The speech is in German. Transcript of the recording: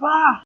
wahr